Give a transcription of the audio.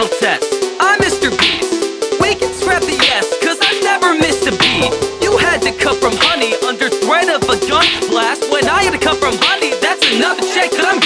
final test. I'm Mr. Beast. We can scrap the yes, cause I never missed a beat. You had to cut from honey under threat of a gun blast. When I had to cut from honey, that's another check, cause I'm